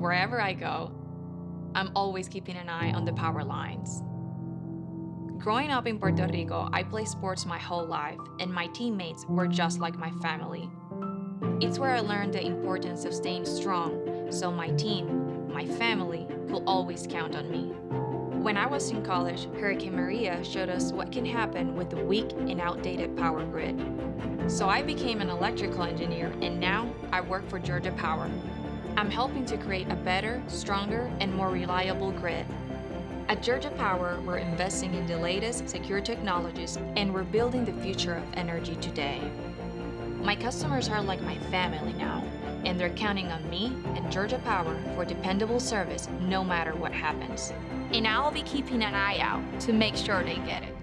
wherever I go, I'm always keeping an eye on the power lines. Growing up in Puerto Rico, I played sports my whole life, and my teammates were just like my family. It's where I learned the importance of staying strong, so my team, my family, could always count on me. When I was in college, Hurricane Maria showed us what can happen with a weak and outdated power grid. So I became an electrical engineer, and now I work for Georgia Power. I'm helping to create a better, stronger, and more reliable grid at Georgia Power, we're investing in the latest secure technologies and we're building the future of energy today. My customers are like my family now, and they're counting on me and Georgia Power for dependable service no matter what happens. And I'll be keeping an eye out to make sure they get it.